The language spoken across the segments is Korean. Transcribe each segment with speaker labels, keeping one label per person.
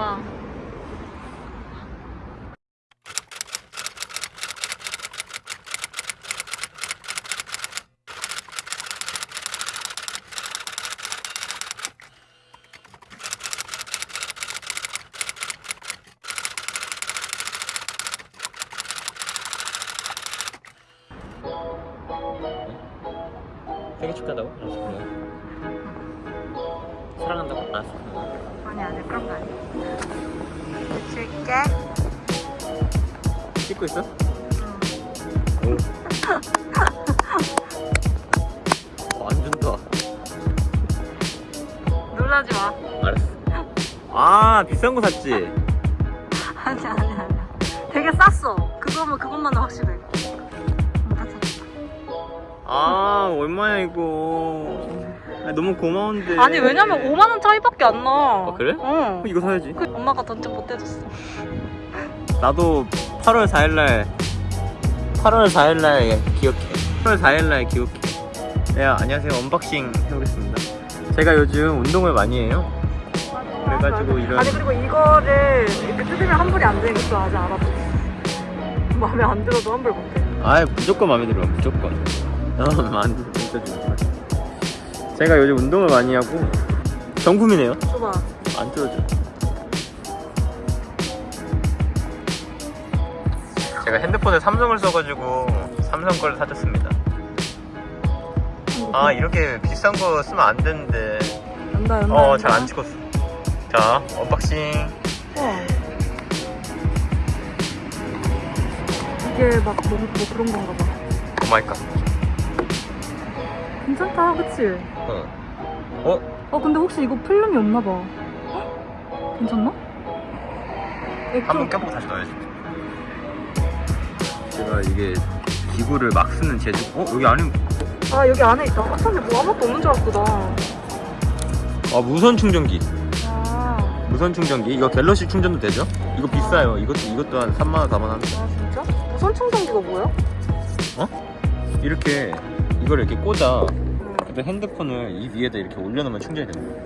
Speaker 1: 봐.
Speaker 2: 생일 축하한다고? 알았어 사랑한다고? 알았어
Speaker 1: 아니 아니 그런 거 아니야. 줄게.
Speaker 2: 찍고 있어?
Speaker 1: 응.
Speaker 2: 오. 완전 좋아
Speaker 1: 놀라지 마.
Speaker 2: 알았어 아 비싼 거 샀지?
Speaker 1: 아니 아니 아니야. 되게 쌌어. 그거면 그것만은 확실해.
Speaker 2: 아 얼마야 이거 아, 너무 고마운데
Speaker 1: 아니 왜냐면 5만 원 차이밖에 안 나.
Speaker 2: 아, 그래?
Speaker 1: 응.
Speaker 2: 어, 이거 사야지
Speaker 1: 그 엄마가 던져 못 해줬어.
Speaker 2: 나도 8월 4일날 8월 4일날 기억해 8월 4일날 기억해 네 안녕하세요 unboxing 해보겠습니다 제가 요즘 운동을 많이 해요 그래가지고 이런-
Speaker 1: 아니 그리고 이거를 이렇게 뜯으면 환불이 안 것도 아직 알아봤어. 마음에 안 들어도 환불 못해.
Speaker 2: 아 무조건 마음에 들어 무조건 어 마음에 진짜 좋아 제가 요즘 운동을 많이 하고 정품이네요
Speaker 1: 줘봐.
Speaker 2: 안 뜯어져 제가 핸드폰에 삼성을 써가지고 삼성 걸 사줬습니다 아 이렇게 비싼 거 쓰면 안 되는데
Speaker 1: 연다 연다.
Speaker 2: 어잘 안 찍었어 자 unboxing
Speaker 1: 우와. 이게 막 뭐, 뭐 그런 건가 봐.
Speaker 2: oh my god
Speaker 1: 괜찮다, 그치?
Speaker 2: 어. 어?
Speaker 1: 어, 근데 혹시 이거 필름이 없나 봐. 헉? 괜찮나?
Speaker 2: 한번 껴보고 다시 넣어야지 제가 이게 기구를 막 쓰는 재주 어? 여기 안에
Speaker 1: 아, 여기 안에 있다. 아, 근데 뭐 아무것도 없는 줄 알았어, 나.
Speaker 2: 아 무선 충전기
Speaker 1: 아,
Speaker 2: 무선 충전기 이거 갤럭시 충전도 되죠? 이거 비싸요 이것도 이것도 한 3만원 4만원 합니다
Speaker 1: 아 진짜? 무선 충전기가 뭐야?
Speaker 2: 이렇게 이걸 이렇게 꽂아
Speaker 1: 응.
Speaker 2: 그래서 핸드폰을 이 위에다 이렇게 올려놓으면 충전이 됩니다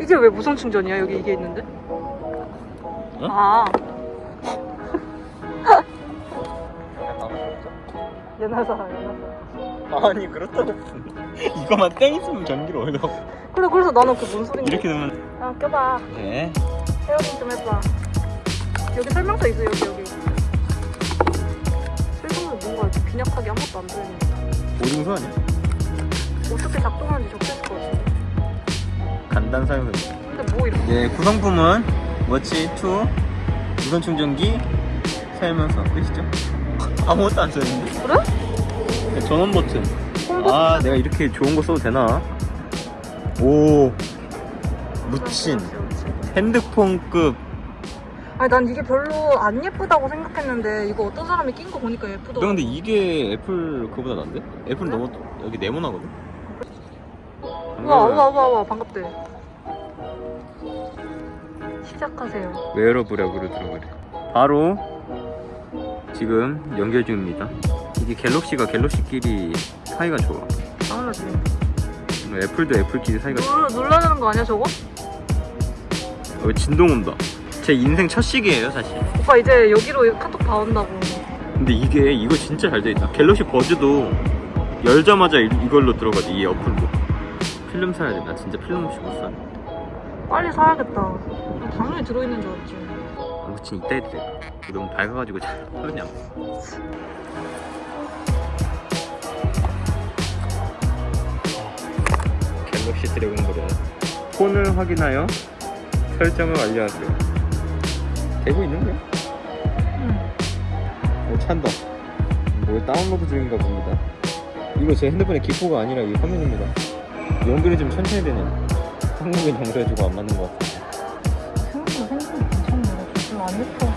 Speaker 1: 이게 왜 무선 충전이야? 여기 이게 있는데? 아, 옛날 사람, 옛날 사람.
Speaker 2: 아니 그렇다고 이거만 땡 있으면 전기를 올려
Speaker 1: 그래, 그래서 나는 그 뭔 소린지.
Speaker 2: 이렇게 되면
Speaker 1: 아, 껴봐.
Speaker 2: 네
Speaker 1: 헤어링 좀 해봐. 여기 설명서 있어, 여기, 여기. 설명서 뭔가 빈약하게 아무것도 안 들리는데.
Speaker 2: 오징수 아니야?
Speaker 1: 어떻게 작동하는지 적혀있을 것 같은데.
Speaker 2: 간단 사용해
Speaker 1: 근데 뭐 이렇게.
Speaker 2: 네 구성품은 워치 2 무선 충전기 설명서 끝이죠? 아무것도 안 써있는데?
Speaker 1: 그래?
Speaker 2: 네, 전원 버튼 홈아 내가 이렇게 좋은 거 써도 되나? 오 묻힌 핸드폰급
Speaker 1: 아니 난 이게 별로 안 예쁘다고 생각했는데 이거 어떤 사람이 낀 거 보니까 예쁘더라고
Speaker 2: 근데 이게 애플 그보다 난데? 애플은? 너무 여기 네모나거든?
Speaker 1: 우와 우와 우와 우와 반갑대. 시작하세요.
Speaker 2: wearable이라고 그러더라고요. 바로 지금 연결 중입니다. 이게 갤럭시가 갤럭시끼리 사이가 좋아.
Speaker 1: 당연하지.
Speaker 2: 애플도 애플끼리 사이가 좋아.
Speaker 1: 놀, 놀라는 거 아니야 저거?
Speaker 2: 어, 진동 온다. 제 인생 첫 시계예요 사실.
Speaker 1: 오빠 이제 여기로 카톡 다 온다고.
Speaker 2: 근데 이게 이거 진짜 잘 돼있다. 갤럭시 버즈도 열자마자 이, 이걸로 들어가지 이 어플로 필름 사야 돼 나 진짜 필름 없이 못 사.
Speaker 1: 빨리 사야겠다. 당연히 들어있는 줄 알았지.
Speaker 2: 아무튼 이따 해도 돼. 너무 밝아가지고 잘 화면이 안 보여 갤럭시 드래곤볼은 폰을 확인하여 설정을 완료하세요. 되고 있는 거야?
Speaker 1: 응.
Speaker 2: 오 찬다. 뭐 다운로드 중인가 봅니다. 이거 제 핸드폰의 기포가 아니라 이 화면입니다 연결이 좀 천천히 되네 한국인 정서해주고 안 맞는 것 같아
Speaker 1: 생각보다 생각보다 괜찮네 별로 안 예뻐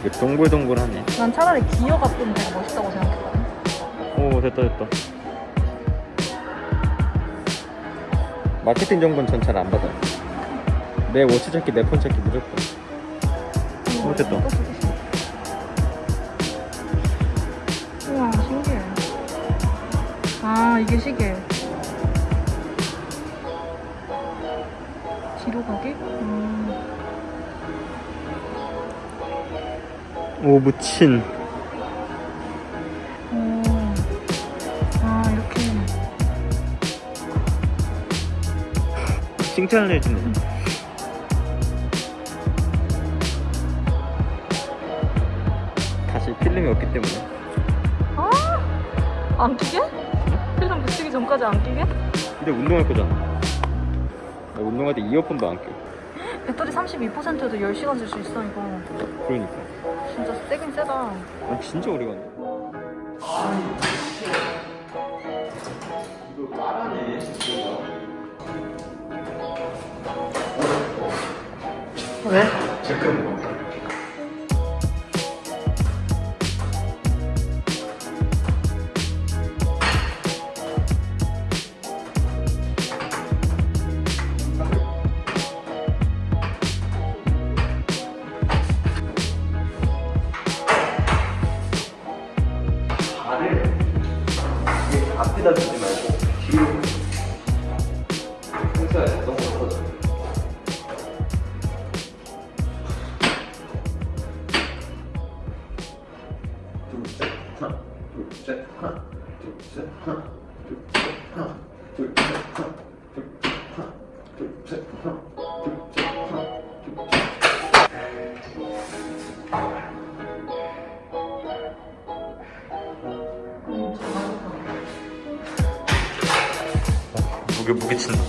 Speaker 2: 이게 동글동글하네.
Speaker 1: 난 차라리 기어가 좀 되게 멋있다고 생각했거든.
Speaker 2: 오 됐다 됐다. 마케팅 정보는 전 잘 안 받아요. 내 워치 찾기 내 폰 찾기 무조건. 어, 됐다.
Speaker 1: 아 이게 시계 인도 가게? 음.
Speaker 2: 오 무친
Speaker 1: 오. 아, 이렇게.
Speaker 2: 칭찬을 해주네 다시 필름이 없기 때문에
Speaker 1: 아! 안 끼게? 전까지 안 끼게?
Speaker 2: 근데 운동할 거잖아 나 운동할 때 이어폰도 안 껴.
Speaker 1: 배터리 32%에도 10시간 쓸 수 있어, 이거.
Speaker 2: 그러니까
Speaker 1: 진짜 세긴 세다.
Speaker 2: 아 진짜 오래 갔네 이거 까라네
Speaker 1: 왜?
Speaker 2: 잠깐만 앞에다 두지 말고. 뒤로 평소에 너무 커져 둘셋 하나. 둘셋 하나. 둘셋 하나. 둘셋 하나. 둘셋 하나. 둘셋 하나. 둘셋 하나. 둘셋 하나. 둘셋 무게 무게 친다.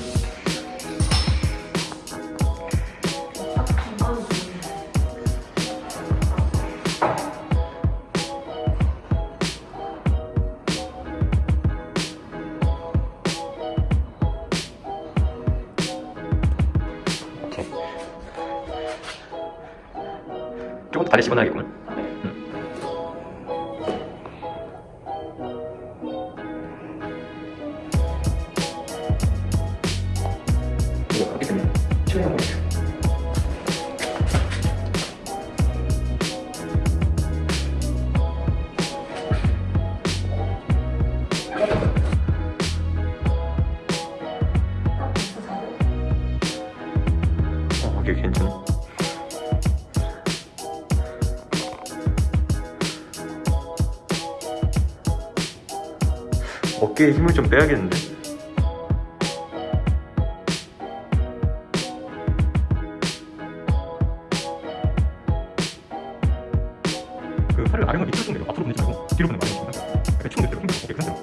Speaker 2: 오케이. 조금 더 다리 씹어놔야겠구만. 어깨에 힘을 좀 빼야겠는데. 그 팔을 아래로 밑으로 좀 내려 앞으로 보내지 말고 뒤로 보내면 안 됩니다. 약간 총 내려, 오케이, 그 상태로.